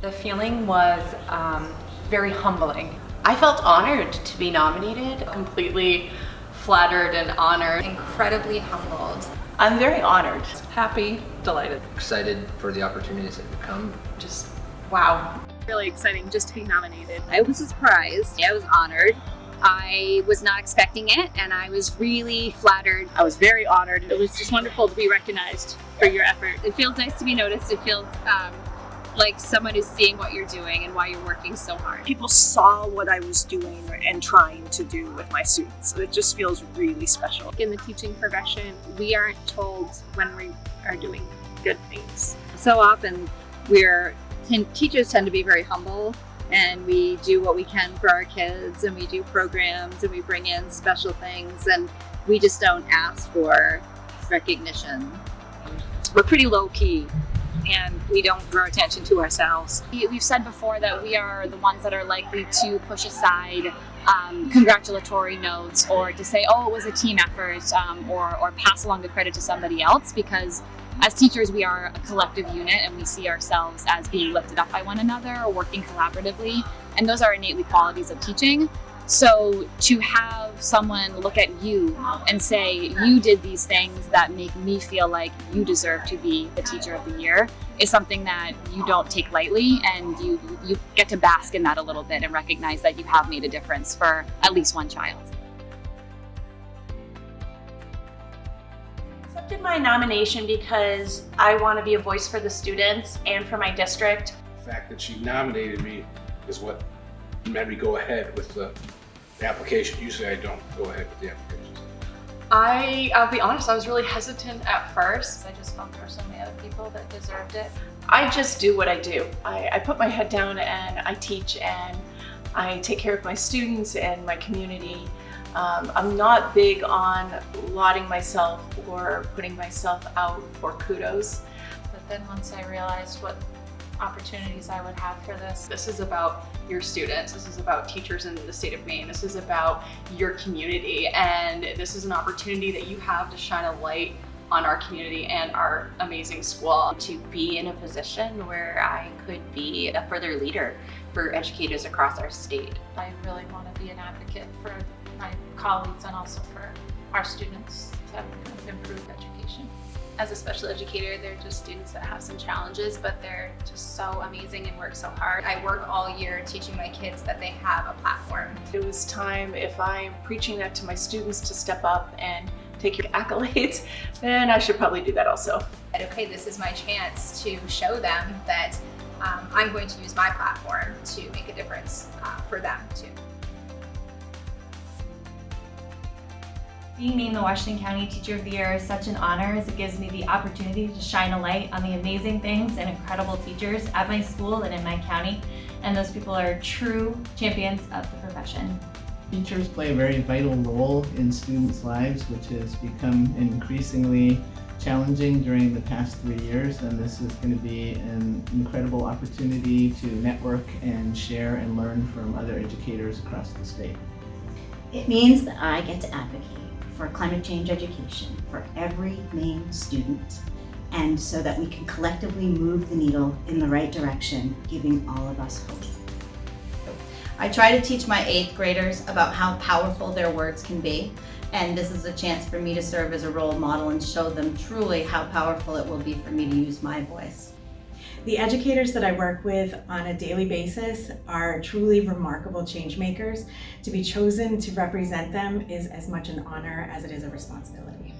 The feeling was um, very humbling. I felt honored to be nominated. Completely flattered and honored. Incredibly humbled. I'm very honored. Happy, delighted. Excited for the opportunities that have come. Just wow. Really exciting just to be nominated. I was surprised. I was honored. I was not expecting it and I was really flattered. I was very honored. It was just wonderful to be recognized for your effort. It feels nice to be noticed. It feels um, like someone is seeing what you're doing and why you're working so hard. People saw what I was doing and trying to do with my students. So it just feels really special. In the teaching profession, we aren't told when we are doing good things. So often we're teachers tend to be very humble and we do what we can for our kids and we do programs and we bring in special things and we just don't ask for recognition. We're pretty low key and we don't draw attention to ourselves. We've said before that we are the ones that are likely to push aside um, congratulatory notes or to say, oh, it was a team effort um, or, or pass along the credit to somebody else because as teachers, we are a collective unit and we see ourselves as being lifted up by one another or working collaboratively. And those are innately qualities of teaching. So to have someone look at you and say, you did these things that make me feel like you deserve to be the teacher of the year is something that you don't take lightly and you, you get to bask in that a little bit and recognize that you have made a difference for at least one child. accepted my nomination because I want to be a voice for the students and for my district. The fact that she nominated me is what made me go ahead with the application. Usually I don't go ahead with the applications. I, I'll be honest, I was really hesitant at first. I just felt there were so many other people that deserved it. I just do what I do. I, I put my head down and I teach and I take care of my students and my community. Um, I'm not big on lauding myself or putting myself out for kudos. But then once I realized what opportunities I would have for this. This is about your students. This is about teachers in the state of Maine. This is about your community. And this is an opportunity that you have to shine a light on our community and our amazing school. To be in a position where I could be a further leader for educators across our state. I really want to be an advocate for my colleagues and also for our students to improve education. As a special educator, they're just students that have some challenges, but they're just so amazing and work so hard. I work all year teaching my kids that they have a platform. It was time, if I'm preaching that to my students to step up and take your accolades, then I should probably do that also. Okay, this is my chance to show them that um, I'm going to use my platform to make a difference uh, for them too. Being named the Washington County Teacher of the Year is such an honor as it gives me the opportunity to shine a light on the amazing things and incredible teachers at my school and in my county. And those people are true champions of the profession. Teachers play a very vital role in students' lives, which has become increasingly challenging during the past three years. And this is going to be an incredible opportunity to network and share and learn from other educators across the state. It means that I get to advocate for climate change education for every Maine student and so that we can collectively move the needle in the right direction, giving all of us hope. I try to teach my eighth graders about how powerful their words can be, and this is a chance for me to serve as a role model and show them truly how powerful it will be for me to use my voice. The educators that I work with on a daily basis are truly remarkable change makers. To be chosen to represent them is as much an honor as it is a responsibility.